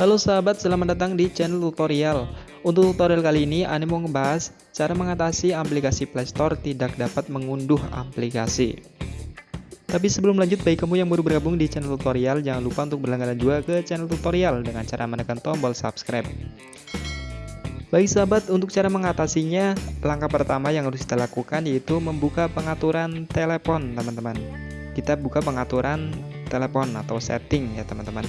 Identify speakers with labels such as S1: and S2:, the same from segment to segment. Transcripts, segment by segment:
S1: Halo sahabat, selamat datang di channel tutorial. Untuk tutorial kali ini, Ane mau ngebahas cara mengatasi aplikasi Playstore tidak dapat mengunduh aplikasi. Tapi sebelum lanjut, bagi kamu yang baru bergabung di channel tutorial, jangan lupa untuk berlangganan juga ke channel tutorial dengan cara menekan tombol subscribe. Baik sahabat, untuk cara mengatasinya, langkah pertama yang harus kita lakukan yaitu membuka pengaturan telepon teman-teman. Kita buka pengaturan telepon atau setting ya teman-teman.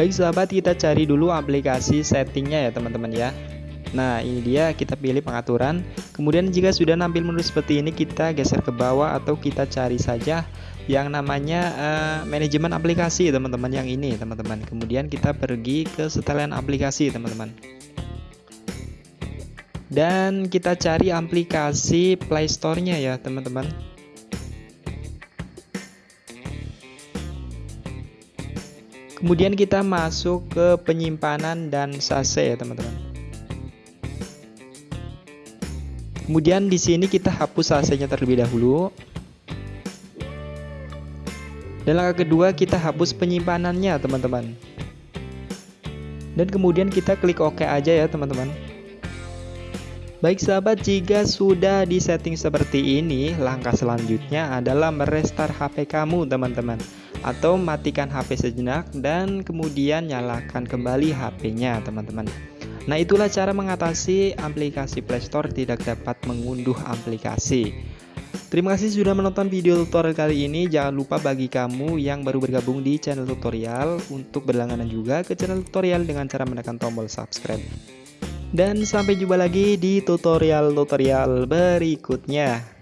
S1: Baik sahabat, kita cari dulu aplikasi settingnya ya teman-teman ya. Nah ini dia kita pilih pengaturan. Kemudian jika sudah nampil menu seperti ini kita geser ke bawah atau kita cari saja yang namanya uh, manajemen aplikasi teman-teman yang ini teman-teman. Kemudian kita pergi ke setelan aplikasi teman-teman. Dan kita cari aplikasi playstore-nya ya teman-teman Kemudian kita masuk ke penyimpanan dan sase ya teman-teman. Kemudian di sini kita hapus sasenya terlebih dahulu. Dan langkah kedua kita hapus penyimpanannya teman-teman. Dan kemudian kita klik OK aja ya teman-teman. Baik sahabat, jika sudah di setting seperti ini, langkah selanjutnya adalah merestart HP kamu teman-teman atau matikan HP sejenak dan kemudian nyalakan kembali HP-nya teman-teman. Nah itulah cara mengatasi aplikasi Playstore tidak dapat mengunduh aplikasi. Terima kasih sudah menonton video tutorial kali ini. Jangan lupa bagi kamu yang baru bergabung di channel tutorial Untuk berlangganan juga ke channel tutorial dengan cara menekan tombol subscribe. Dan sampai jumpa lagi di tutorial-tutorial berikutnya